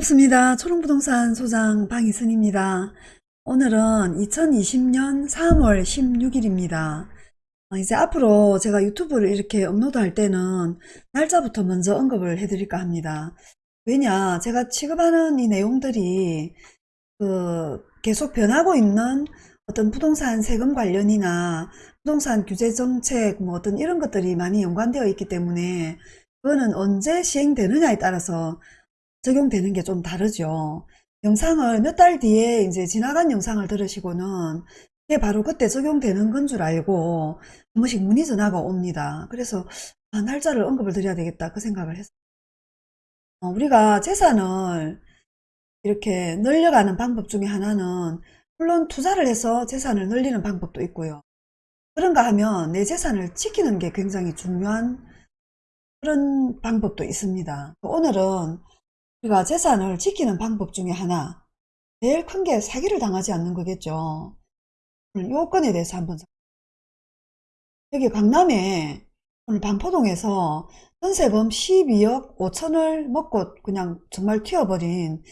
반갑습니다. 초롱부동산 소장 방희선입니다. 오늘은 2020년 3월 16일입니다. 어, 이제 앞으로 제가 유튜브를 이렇게 업로드할 때는 날짜부터 먼저 언급을 해드릴까 합니다. 왜냐 제가 취급하는 이 내용들이 그 계속 변하고 있는 어떤 부동산 세금 관련이나 부동산 규제 정책 뭐 어떤 이런 것들이 많이 연관되어 있기 때문에 그거는 언제 시행되느냐에 따라서 적용되는 게 좀 다르죠. 영상을 몇 달 뒤에 이제 지나간 영상을 들으시고는 이게 바로 그때 적용되는 건 줄 알고 한 번씩 문의 전화가 옵니다. 그래서 아, 날짜를 언급을 드려야 되겠다 그 생각을 했어요. 어, 우리가 재산을 이렇게 늘려가는 방법 중에 하나는 물론 투자를 해서 재산을 늘리는 방법도 있고요. 그런가 하면 내 재산을 지키는 게 굉장히 중요한 그런 방법도 있습니다. 오늘은 우리가 재산을 지키는 방법 중에 하나 제일 큰 게 사기를 당하지 않는 거겠죠. 요건에 대해서 한번 여기 강남에 오늘 반포동에서 전세금 12억 5천을 먹고 그냥 정말 튀어버린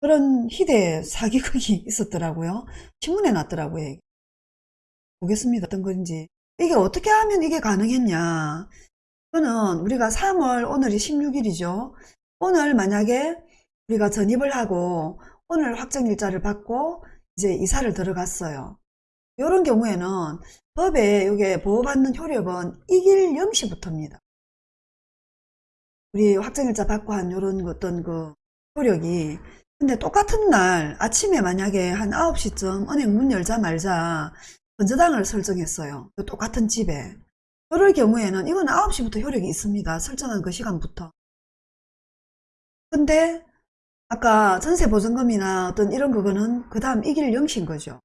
그런 희대 사기극이 있었더라고요. 신문에 났더라고요. 보겠습니다. 어떤 건지. 이게 어떻게 하면 이게 가능했냐. 그거는 우리가 3월 오늘이 16일이죠. 오늘 만약에 우리가 전입을 하고 오늘 확정 일자를 받고 이제 이사를 들어갔어요. 이런 경우에는 법에 이게 보호받는 효력은 이길 영시부터입니다. 우리 확정일자 받고 한 이런 어떤 그 효력이 근데 똑같은 날 아침에 만약에 한 9시쯤 은행 문 열자 말자 건저당을 설정했어요. 그 똑같은 집에. 그럴 경우에는 이건 9시부터 효력이 있습니다. 설정한 그 시간부터. 근데 아까 전세 보증금이나 어떤 이런 그거는 그 다음 이길 영신 거죠.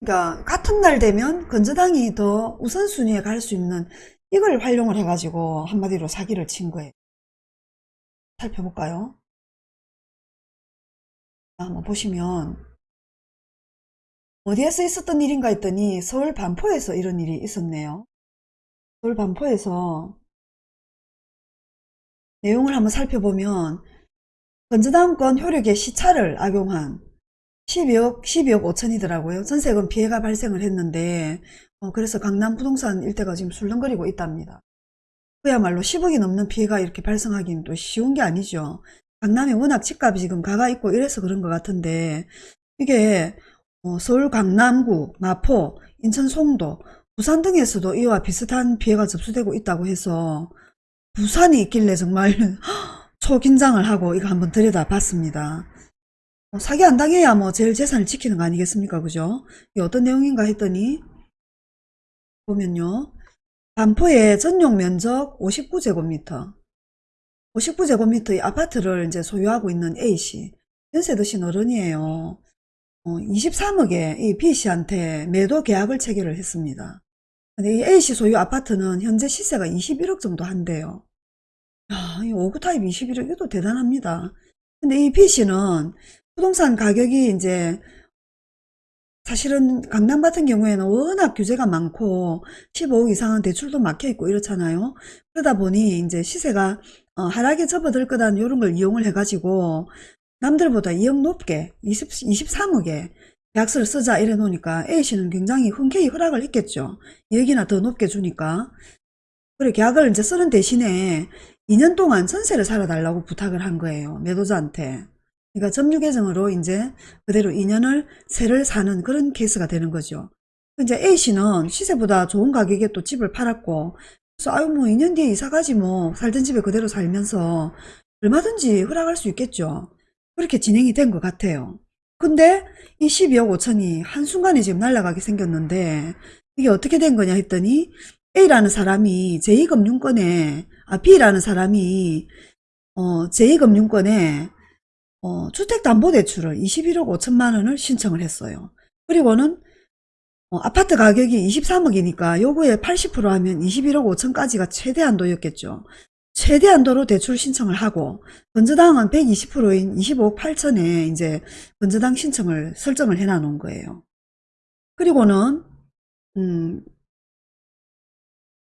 그러니까 같은 날 되면 건저당이 더 우선순위에 갈 수 있는 이걸 활용을 해가지고 한마디로 사기를 친 거예요. 살펴볼까요? 한번 보시면 어디에서 있었던 일인가 했더니 서울 반포에서 이런 일이 있었네요. 서울 반포에서 내용을 한번 살펴보면 건전다음권 효력의 시차를 악용한 12억, 12억 5천이더라고요. 전세금 피해가 발생을 했는데 어, 그래서 강남 부동산 일대가 지금 술렁거리고 있답니다. 그야말로 10억이 넘는 피해가 이렇게 발생하기는 또 쉬운 게 아니죠. 강남에 워낙 집값이 지금 가가 있고 이래서 그런 것 같은데 이게 어, 서울 강남구, 마포, 인천 송도, 부산 등에서도 이와 비슷한 피해가 접수되고 있다고 해서 부산이 있길래 정말 초긴장을 하고 이거 한번 들여다봤습니다. 어, 사기 안 당해야 뭐 제일 재산을 지키는 거 아니겠습니까? 그죠? 이게 어떤 내용인가 했더니 보면요. 반포의 전용 면적 59제곱미터 59제곱미터의 아파트를 이제 소유하고 있는 A씨 연세 드신 어른이에요. 어, 23억에 이 B씨한테 매도 계약을 체결을 했습니다. 근데 이 A씨 소유 아파트는 현재 시세가 21억 정도 한대요. 야, 이 5구 타입 21억 이것도 대단합니다. 근데 이 B씨는 부동산 가격이 이제 사실은 강남 같은 경우에는 워낙 규제가 많고 15억 이상은 대출도 막혀 있고 이렇잖아요. 그러다 보니 이제 시세가 어, 하락에 접어들 거다는 이런 걸 이용을 해가지고 남들보다 2억 높게 20, 23억에 계약서를 쓰자 이래 놓으니까 A씨는 굉장히 흔쾌히 허락을 했겠죠. 2억이나 더 높게 주니까. 그래 계약을 이제 쓰는 대신에 2년 동안 전세를 살아달라고 부탁을 한 거예요. 매도자한테. 그러니까 점유 계정으로 이제 그대로 2년을 세를 사는 그런 케이스가 되는 거죠. 이제 A씨는 시세보다 좋은 가격에 또 집을 팔았고 그래서 아유 뭐 2년 뒤에 이사가지 뭐 살던 집에 그대로 살면서 얼마든지 허락할 수 있겠죠. 그렇게 진행이 된 것 같아요. 근데 이 12억 5천이 한순간에 지금 날아가게 생겼는데 이게 어떻게 된 거냐 했더니 A라는 사람이 제2금융권에 아 B라는 사람이 어, 제2금융권에 어, 주택담보대출을 21억 5천만 원을 신청을 했어요. 그리고는 어, 아파트 가격이 23억이니까 요거에 80% 하면 21억 5천까지가 최대한도였겠죠. 최대한도로 대출 신청을 하고 건저당은 120%인 25억 8천에 이제 건저당 신청을 설정을 해놔 놓은 거예요. 그리고는 음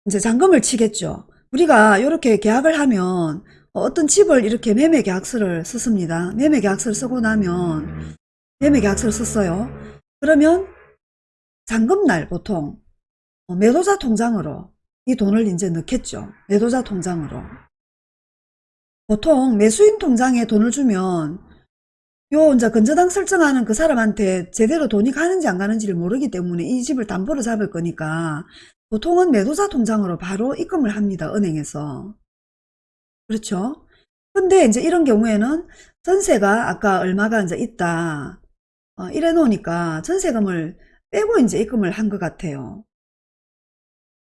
이제 잔금을 치겠죠. 우리가 이렇게 계약을 하면 어떤 집을 이렇게 매매 계약서를 썼습니다. 매매 계약서를 쓰고 나면 매매 계약서를 썼어요. 그러면 잔금날 보통 어, 매도자 통장으로 이 돈을 이제 넣겠죠. 매도자 통장으로. 보통 매수인 통장에 돈을 주면 요 이제 건저당 설정하는 그 사람한테 제대로 돈이 가는지 안 가는지를 모르기 때문에 이 집을 담보로 잡을 거니까 보통은 매도자 통장으로 바로 입금을 합니다. 은행에서. 그렇죠? 근데 이제 이런 경우에는 전세가 아까 얼마가 이제 있다. 어, 이래 놓으니까 전세금을 빼고 이제 입금을 한 것 같아요.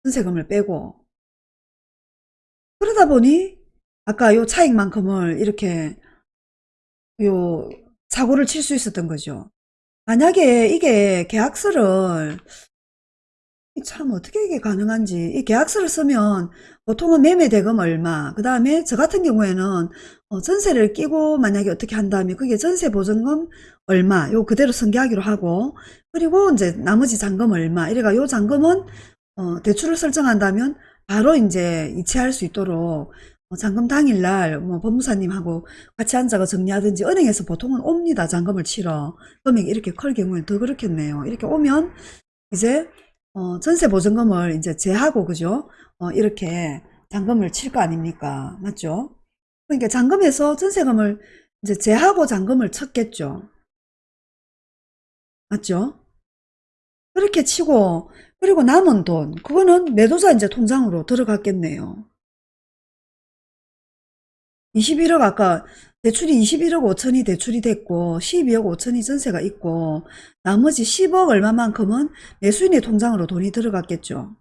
전세금을 빼고. 그러다 보니 아까 요 차익만큼을 이렇게 요 사고를 칠 수 있었던 거죠. 만약에 이게 계약서를 참 어떻게 이게 가능한지. 이 계약서를 쓰면 보통은 매매 대금 얼마 그 다음에 저 같은 경우에는 어, 전세를 끼고 만약에 어떻게 한다면 그게 전세 보증금 얼마 요 그대로 승계하기로 하고 그리고 이제 나머지 잔금 얼마 이래가 요 잔금은 어, 대출을 설정한다면 바로 이제 이체할 수 있도록 어, 잔금 당일날 뭐 법무사님하고 같이 앉아가 정리하든지 은행에서 보통은 옵니다 잔금을 치러. 금액이 이렇게 클 경우에 더 그렇겠네요. 이렇게 오면 이제 어, 전세 보증금을 이제 제하고 그죠? 어, 이렇게 잔금을 칠 거 아닙니까? 맞죠? 그러니까 잔금에서 전세금을 이제 제하고 잔금을 쳤겠죠. 맞죠? 그렇게 치고 그리고 남은 돈 그거는 매도자 이제 통장으로 들어갔겠네요. 21억 아까 대출이 21억 5천이 대출이 됐고 12억 5천이 전세가 있고 나머지 10억 얼마만큼은 매수인의 통장으로 돈이 들어갔겠죠.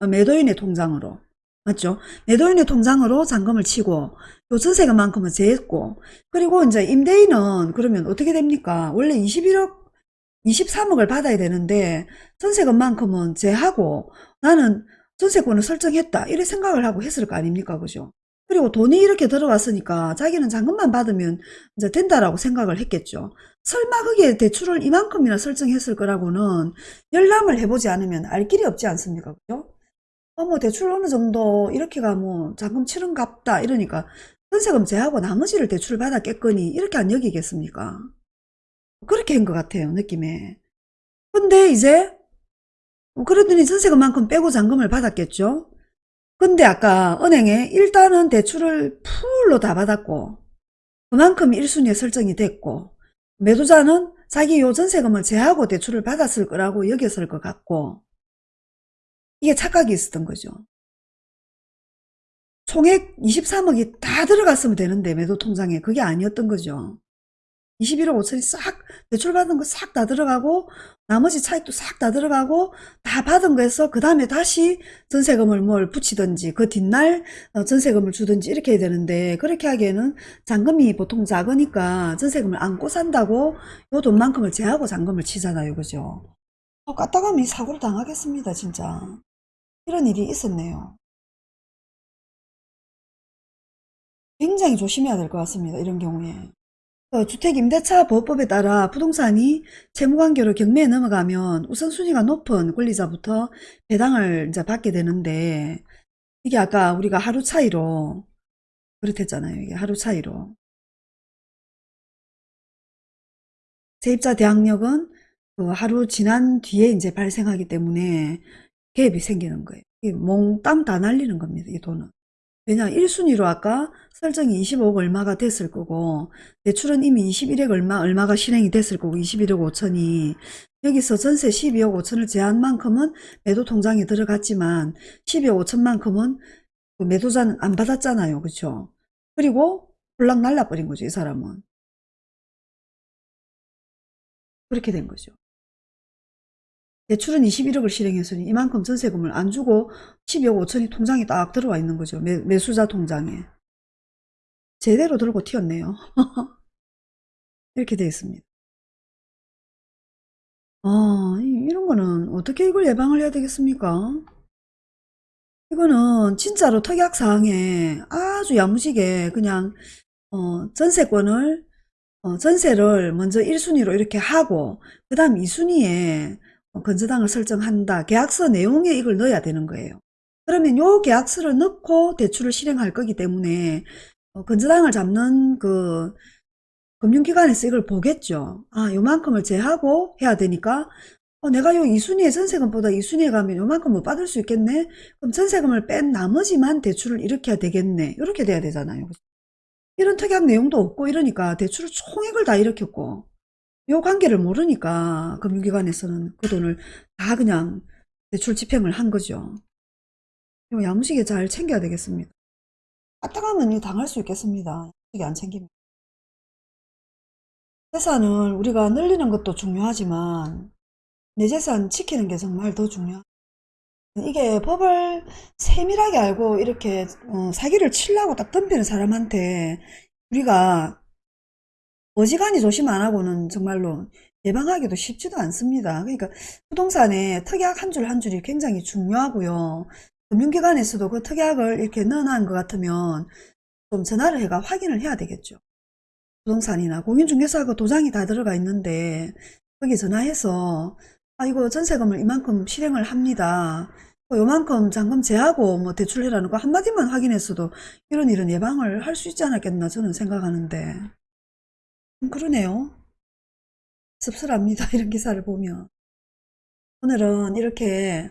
어, 매도인의 통장으로. 맞죠? 매도인의 통장으로 잔금을 치고 요 전세금만큼은 제했고 그리고 이제 임대인은 그러면 어떻게 됩니까? 원래 21억 23억을 받아야 되는데 전세금만큼은 제하고 나는 전세권을 설정했다 이래 생각을 하고 했을 거 아닙니까? 그죠? 그리고 돈이 이렇게 들어갔으니까 자기는 잔금만 받으면 이제 된다라고 생각을 했겠죠. 설마 그게 대출을 이만큼이나 설정했을 거라고는 열람을 해보지 않으면 알 길이 없지 않습니까? 그죠? 어, 뭐 대출 어느 정도 이렇게가 뭐 잔금 치른갑다 이러니까 전세금 제하고 나머지를 대출을 받았겠거니 이렇게 안 여기겠습니까? 그렇게 한 것 같아요 느낌에. 근데 이제 뭐 그러더니 전세금만큼 빼고 잔금을 받았겠죠. 근데 아까 은행에 일단은 대출을 풀로 다 받았고 그만큼 1순위에 설정이 됐고 매도자는 자기 요 전세금을 제하고 대출을 받았을 거라고 여겼을 것 같고 이게 착각이 있었던 거죠. 총액 23억이 다 들어갔으면 되는데 매도 통장에 그게 아니었던 거죠. 21억 5천이 싹 대출받은 거 싹 다 들어가고 나머지 차익도 싹 다 들어가고 다 받은 거에서 그 다음에 다시 전세금을 뭘 붙이든지 그 뒷날 어, 전세금을 주든지 이렇게 해야 되는데 그렇게 하기에는 잔금이 보통 작으니까 전세금을 안고 산다고 요 돈만큼을 제하고 잔금을 치잖아요. 그죠? 어, 까딱하면 사고를 당하겠습니다 진짜. 이런 일이 있었네요. 굉장히 조심해야 될 것 같습니다 이런 경우에. 어, 주택임대차보호법에 따라 부동산이 채무관계로 경매에 넘어가면 우선순위가 높은 권리자부터 배당을 이제 받게 되는데 이게 아까 우리가 하루 차이로 그렇댔잖아요. 이게 하루 차이로. 세입자 대항력은 그 하루 지난 뒤에 이제 발생하기 때문에 갭이 생기는 거예요. 몽땅 다 날리는 겁니다. 이 돈은. 왜냐 1순위로 아까 설정이 25억 얼마가 됐을 거고 대출은 이미 21억 얼마 얼마가 실행이 됐을 거고 21억 5천이. 여기서 전세 12억 5천을 제한 만큼은 매도 통장에 들어갔지만 12억 5천만큼은 그 매도자는 안 받았잖아요. 그렇죠 그리고 홀랑 날라버린 거죠 이 사람은. 그렇게 된 거죠 대출은 21억을 실행했으니 이만큼 전세금을 안 주고 12억 5천이 통장에 딱 들어와 있는 거죠. 매, 매수자 통장에. 제대로 들고 튀었네요. 이렇게 되어 있습니다. 아, 이런 거는 어떻게 이걸 예방을 해야 되겠습니까? 이거는 진짜로 특약사항에 아주 야무지게 그냥 어, 전세권을 어, 전세를 먼저 1순위로 이렇게 하고 그 다음 2순위에 어, 건저당을 설정한다. 계약서 내용에 이걸 넣어야 되는 거예요. 그러면 요 계약서를 넣고 대출을 실행할 거기 때문에 어, 건전항을 잡는 그 금융기관에서 이걸 보겠죠. 아, 요만큼을 제하고 해야 되니까 어, 내가 요 2순위의 전세금보다 2순위에 가면 요만큼 못 받을 수 있겠네? 그럼 전세금을 뺀 나머지만 대출을 해야 되겠네. 이렇게 돼야 되잖아요. 이런 특약 내용도 없고 이러니까 대출을 총액을 다 일으켰고 요 관계를 모르니까 금융기관에서는 그 돈을 다 그냥 대출 집행을 한 거죠. 이거 야무지게 잘 챙겨야 되겠습니다. 까딱하면 이 당할 수 있겠습니다. 야무지게 안 챙기면. 재산을 우리가 늘리는 것도 중요하지만 내 재산 지키는 게 정말 더 중요하 이게 법을 세밀하게 알고 이렇게 어, 사기를 치려고 딱 덤비는 사람한테 우리가 어지간히 조심 안 하고는 정말로 예방하기도 쉽지도 않습니다. 그러니까 부동산에 특약 한 줄 한 줄이 굉장히 중요하고요. 금융기관에서도 그 특약을 이렇게 넣어놓은 것 같으면 좀 전화를 해가 확인을 해야 되겠죠. 부동산이나 공인중개사하고 도장이 다 들어가 있는데 거기 전화해서 아 이거 전세금을 이만큼 실행을 합니다. 뭐 요만큼 잔금 제하고 뭐 대출해라는 거 한마디만 확인했어도 이런 일은 예방을 할 수 있지 않았겠나 저는 생각하는데 음, 그러네요. 씁쓸합니다. 이런 기사를 보면. 오늘은 이렇게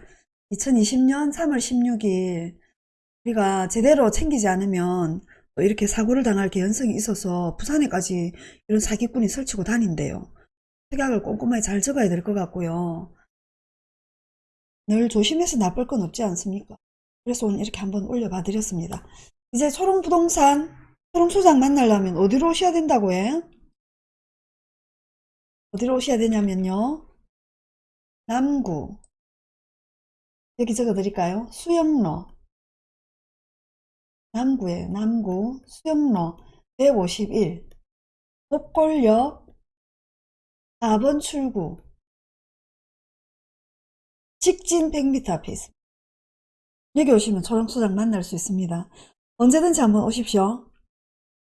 2020년 3월 16일 우리가 제대로 챙기지 않으면 또 이렇게 사고를 당할 개연성이 있어서 부산에까지 이런 사기꾼이 설치고 다닌대요. 특약을 꼼꼼하게 잘 적어야 될 것 같고요. 늘 조심해서 나쁠 건 없지 않습니까? 그래서 오늘 이렇게 한번 올려봐 드렸습니다. 이제 초롱부동산, 초롱소장 만나려면 어디로 오셔야 된다고 해? 어디로 오셔야 되냐면요. 남구. 여기 적어 드릴까요? 수영로. 남구에요. 남구. 수영로. 151. 복골역 4번 출구. 직진 100m 앞에 있습니다. 여기 오시면 초롱소장 만날 수 있습니다. 언제든지 한번 오십시오.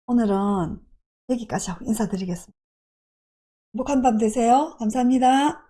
오늘은 여기까지 하고 인사드리겠습니다. 행복한 밤 되세요. 감사합니다.